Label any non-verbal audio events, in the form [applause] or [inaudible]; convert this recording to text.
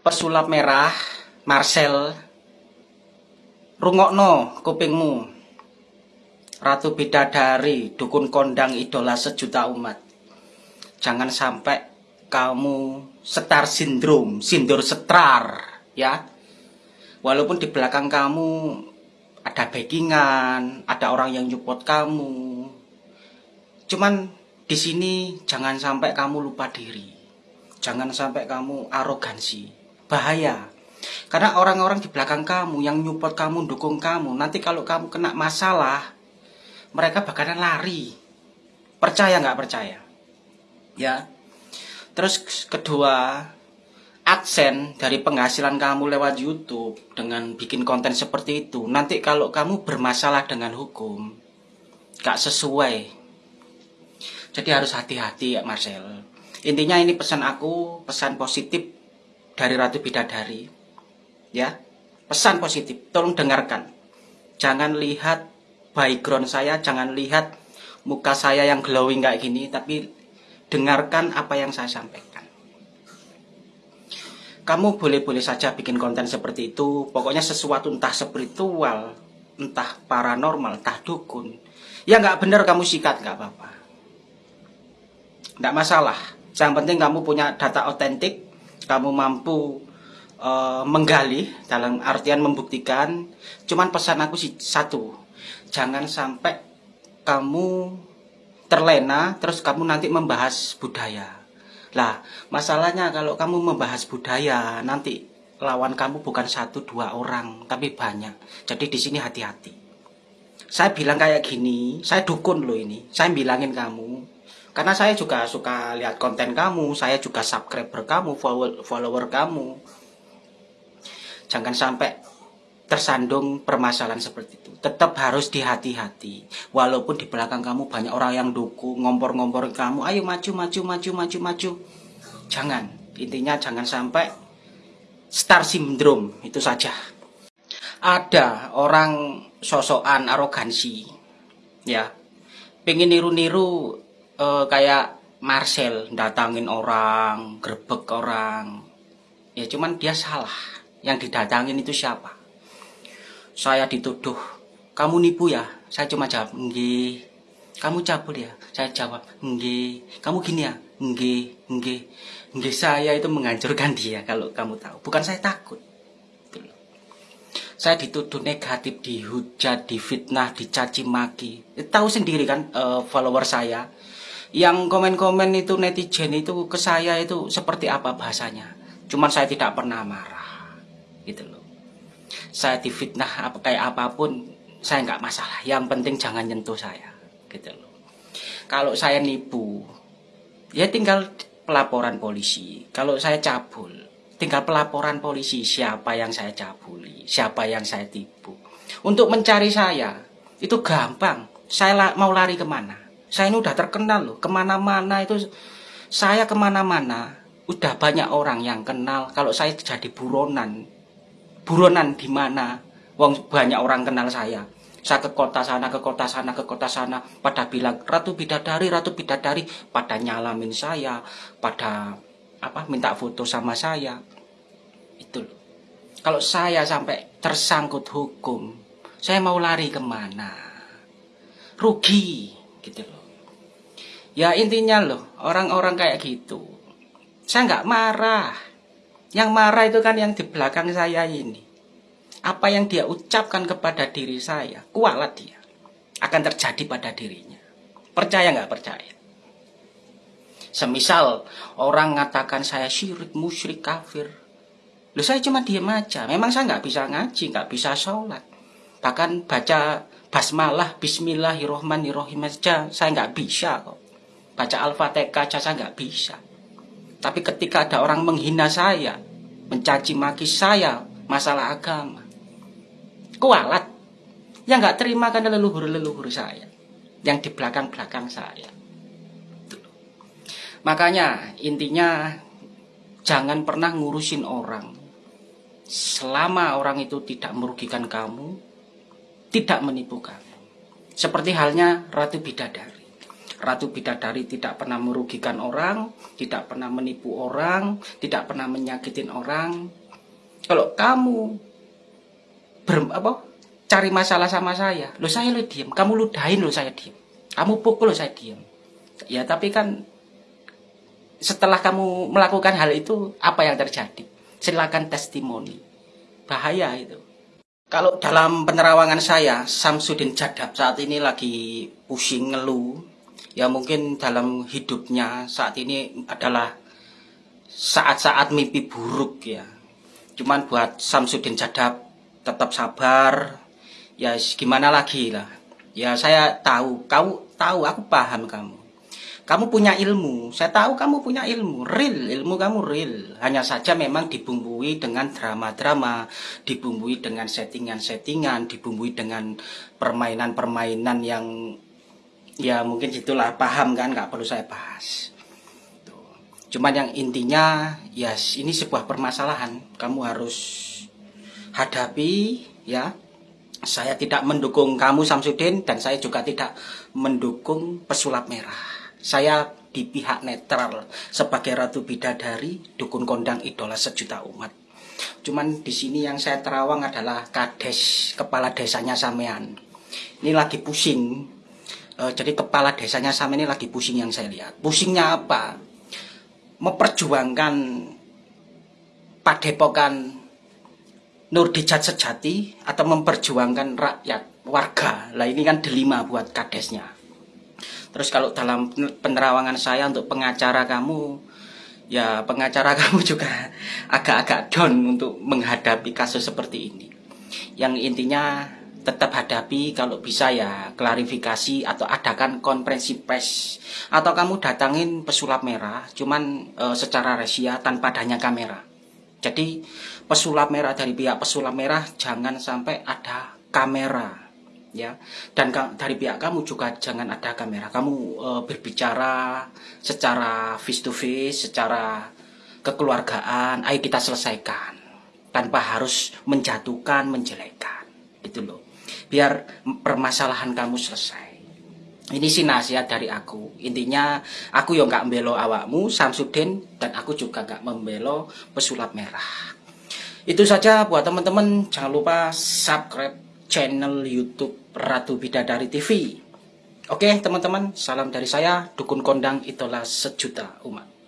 pesulap merah Marcel. Rungokno kupingmu. Ratu Bidadari dukun kondang idola sejuta umat. Jangan sampai kamu setar sindrom sindur setrar ya. Walaupun di belakang kamu ada backingan ada orang yang nyupport kamu. Cuman di sini jangan sampai kamu lupa diri. Jangan sampai kamu arogansi bahaya karena orang-orang di belakang kamu yang nyupport kamu, dukung kamu, nanti kalau kamu kena masalah, mereka bakalan lari. Percaya nggak percaya? Ya. Terus kedua, aksen dari penghasilan kamu lewat YouTube dengan bikin konten seperti itu, nanti kalau kamu bermasalah dengan hukum, gak sesuai. Jadi harus hati-hati ya Marcel. Intinya ini pesan aku, pesan positif dari Ratu Bidadari ya. Pesan positif tolong dengarkan. Jangan lihat background saya jangan lihat muka saya yang glowing kayak gini tapi dengarkan apa yang saya sampaikan. Kamu boleh-boleh saja bikin konten seperti itu. Pokoknya sesuatu entah spiritual entah paranormal entah dukun. Ya nggak benar kamu sikat nggak apa-apa. Nggak masalah. Yang penting kamu punya data otentik kamu mampu uh, menggali dalam artian membuktikan. Cuman pesan aku sih satu jangan sampai kamu terlena terus kamu nanti membahas budaya. Lah masalahnya kalau kamu membahas budaya nanti lawan kamu bukan satu dua orang tapi banyak. Jadi di sini hati-hati. Saya bilang kayak gini saya dukun loh ini. Saya bilangin kamu karena saya juga suka lihat konten kamu saya juga subscriber kamu follower, kamu Jangan sampai tersandung permasalahan seperti itu. Tetap harus dihati-hati. Walaupun di belakang kamu banyak orang yang dukung, ngompor-ngompor kamu, ayo maju, maju, maju, maju, maju. Jangan. Intinya jangan sampai star syndrome, itu saja. Ada orang sosokan arogansi, ya, pengen niru-niru uh, kayak Marcel datangin orang, grebek orang, ya cuman dia salah. Yang didatangin itu siapa? Saya dituduh kamu nipu ya? Saya cuma jawab enggak kamu cabul ya? Saya jawab enggak kamu gini ya? Enggak enggak enggak saya itu menghancurkan dia kalau kamu tahu. Bukan saya takut. Saya dituduh negatif dihujat difitnah dicaci maki. Tahu sendiri kan uh, follower saya yang komen-komen itu netizen itu ke saya itu seperti apa bahasanya? Cuman saya tidak pernah marah gitu loh. Saya difitnah apa kayak apa pun saya nggak masalah. Yang penting jangan nyentuh saya gitu loh. Kalau saya nipu ya tinggal pelaporan polisi. Kalau saya cabul tinggal pelaporan polisi siapa yang saya cabuli siapa yang saya tipu. Untuk mencari saya itu gampang. Saya mau lari ke mana saya ini udah terkenal loh. Ke mana-mana itu saya ke mana-mana udah banyak orang yang kenal. Kalau saya jadi buronan buronan di mana? Wong banyak orang kenal saya. Saya ke kota sana ke kota sana ke kota sana pada bilang ratu bidadari ratu bidadari pada nyalamin saya pada apa minta foto sama saya. Itu kalau saya sampai tersangkut hukum saya mau lari ke mana? Rugi gitu loh ya intinya loh orang-orang kayak gitu saya nggak marah yang marah itu kan yang di belakang saya ini. Apa yang dia ucapkan kepada diri saya, kualat dia. Akan terjadi pada dirinya. Percaya nggak percaya? Semisal orang mengatakan saya syirik, musyrik, kafir. Loh saya cuma diem aja. Memang saya nggak bisa ngaji, nggak bisa sholat. Bahkan baca basmalah, bismillahirrohmanirrohim aja saya nggak bisa kok. Baca al-fatihah aja saya nggak bisa. Tapi ketika ada orang menghina saya, mencaci maki saya masalah agama, kualat. Yang nggak terima kan leluhur-leluhur saya, yang di belakang-belakang saya. Makanya intinya jangan pernah ngurusin orang. Selama orang itu tidak merugikan kamu, tidak menipu kamu. Seperti halnya Ratu Bidadari. Ratu Bidadari tidak pernah merugikan orang, tidak pernah menipu orang, tidak pernah menyakitin orang. Kalau kamu ber, apa, cari masalah sama saya, lo saya lo diem, kamu ludahin lo saya diem, kamu pukul lo saya diem. Ya tapi kan setelah kamu melakukan hal itu apa yang terjadi? Silakan testimoni. Bahaya itu. Kalau dalam penerawangan saya, Samsudin Jadab saat ini lagi pusing ngeluh. Ya mungkin dalam hidupnya saat ini adalah saat-saat mimpi buruk ya. Cuman buat Samsudin Jadab tetap sabar. Ya gimana lagi lah. Ya saya tahu, kau tahu, aku paham kamu. Kamu punya ilmu, saya tahu kamu punya ilmu, real, ilmu kamu real. Hanya saja memang dibumbui dengan drama-drama, dibumbui dengan settingan-settingan, dibumbui dengan permainan-permainan yang ya mungkin itulah paham kan, nggak perlu saya bahas. Cuman yang intinya, ya ini sebuah permasalahan, kamu harus hadapi ya. Saya tidak mendukung kamu Samsudin dan saya juga tidak mendukung pesulap merah. Saya di pihak netral sebagai Ratu Bidadari, dukun kondang idola sejuta umat. Cuman di sini yang saya terawang adalah kades kepala desanya Samean. Ini lagi pusing. E, jadi kepala desanya Samean ini lagi pusing yang saya lihat. Pusingnya apa? Memperjuangkan padepokan Nur Dijat Sejati atau memperjuangkan rakyat warga. Lah ini kan delima buat kadesnya. Terus kalau dalam penerawangan saya untuk pengacara kamu, ya pengacara [laughs] kamu juga agak-agak down untuk menghadapi kasus seperti ini. Yang intinya tetap hadapi kalau bisa ya klarifikasi atau adakan konferensi pers atau kamu datangin pesulap merah cuman e, secara resia tanpa adanya kamera. Jadi pesulap merah dari pihak pesulap merah jangan sampai ada kamera ya. Dan dari pihak kamu juga jangan ada kamera. Kamu e, berbicara secara face to face secara kekeluargaan ayo kita selesaikan tanpa harus menjatuhkan menjelekkan itu loh biar permasalahan kamu selesai ini sih nasihat dari aku intinya aku yang nggak membelo awakmu Samsudin dan aku juga nggak membelo pesulap merah itu saja buat teman-teman jangan lupa subscribe channel YouTube Ratu Bidadari TV. Oke teman-teman, salam dari saya, Dukun Kondang itulah sejuta umat.